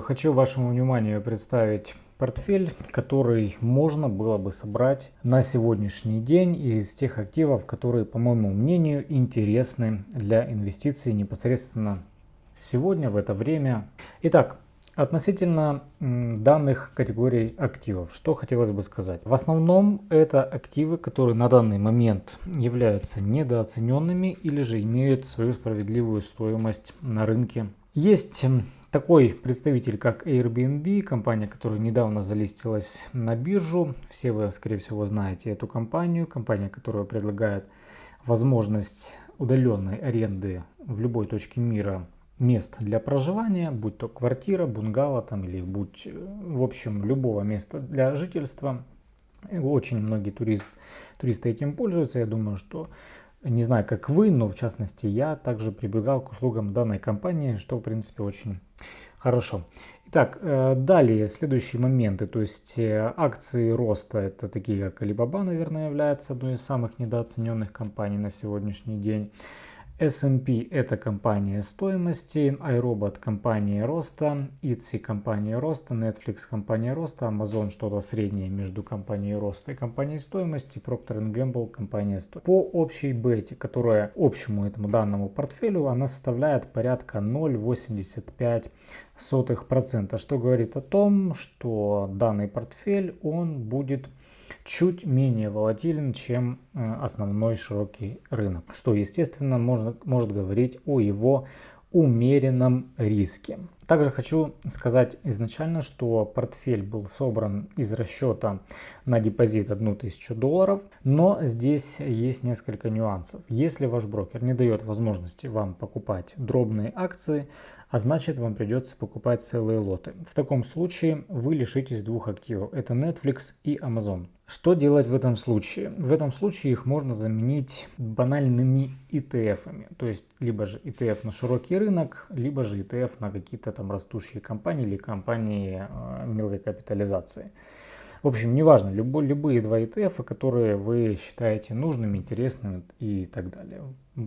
Хочу вашему вниманию представить портфель, который можно было бы собрать на сегодняшний день из тех активов, которые, по моему мнению, интересны для инвестиций непосредственно сегодня, в это время. Итак, Относительно данных категорий активов, что хотелось бы сказать. В основном это активы, которые на данный момент являются недооцененными или же имеют свою справедливую стоимость на рынке. Есть такой представитель, как Airbnb, компания, которая недавно залистилась на биржу. Все вы, скорее всего, знаете эту компанию. Компания, которая предлагает возможность удаленной аренды в любой точке мира мест для проживания, будь то квартира, бунгало там или будь, в общем, любого места для жительства. Очень многие турист, туристы этим пользуются. Я думаю, что не знаю, как вы, но в частности я также прибегал к услугам данной компании, что в принципе очень хорошо. Итак, э, далее следующие моменты, то есть э, акции роста, это такие как Alibaba, наверное, является одной из самых недооцененных компаний на сегодняшний день. S&P это компания стоимости, iRobot компания роста, Etsy компания роста, Netflix компания роста, Amazon что-то среднее между компанией роста и компанией стоимости, Procter Gamble компания стоимости. По общей бете, которая общему этому данному портфелю, она составляет порядка 0,85%, что говорит о том, что данный портфель он будет чуть менее волатилен, чем э, основной широкий рынок, что, естественно, можно, может говорить о его умеренном риске. Также хочу сказать изначально, что портфель был собран из расчета на депозит 1000 долларов, но здесь есть несколько нюансов. Если ваш брокер не дает возможности вам покупать дробные акции, а значит вам придется покупать целые лоты. В таком случае вы лишитесь двух активов. Это Netflix и Amazon. Что делать в этом случае? В этом случае их можно заменить банальными ETF-ами. То есть либо же ETF на широкий рынок, либо же ETF на какие-то там растущие компании или компании э, мелкой капитализации. В общем, неважно, любой, любые два ETF, которые вы считаете нужными, интересными и так далее.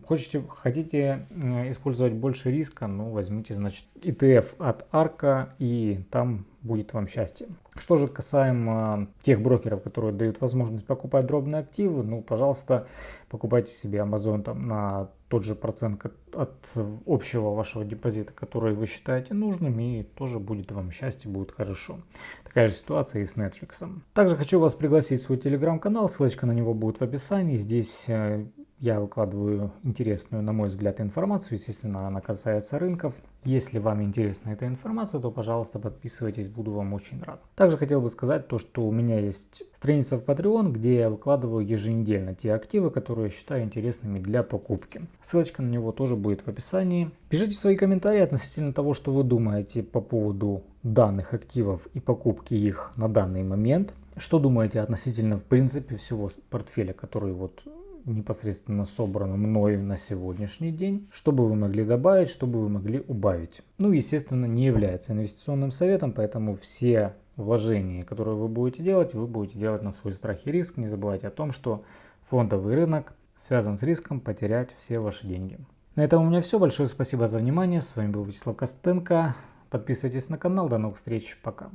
Хотите, хотите э, использовать больше риска, ну возьмите, значит, ETF от Арка и там будет вам счастье. Что же касаемо тех брокеров, которые дают возможность покупать дробные активы, ну, пожалуйста, покупайте себе Amazon там на тот же процент от общего вашего депозита, который вы считаете нужным, и тоже будет вам счастье, будет хорошо. Такая же ситуация и с Netflix. Также хочу вас пригласить в свой телеграм-канал, ссылочка на него будет в описании. Здесь э, я выкладываю интересную, на мой взгляд, информацию. Естественно, она касается рынков. Если вам интересна эта информация, то, пожалуйста, подписывайтесь, буду вам очень рад. Также хотел бы сказать то, что у меня есть страница в Patreon, где я выкладываю еженедельно те активы, которые считаю интересными для покупки. Ссылочка на него тоже будет в описании. Пишите свои комментарии относительно того, что вы думаете по поводу данных активов и покупки их на данный момент. Что думаете относительно, в принципе, всего портфеля, который вот непосредственно собрано мною на сегодняшний день, чтобы вы могли добавить, чтобы вы могли убавить. Ну, естественно, не является инвестиционным советом, поэтому все вложения, которые вы будете делать, вы будете делать на свой страх и риск. Не забывайте о том, что фондовый рынок связан с риском потерять все ваши деньги. На этом у меня все. Большое спасибо за внимание. С вами был Вячеслав Костенко. Подписывайтесь на канал. До новых встреч. Пока.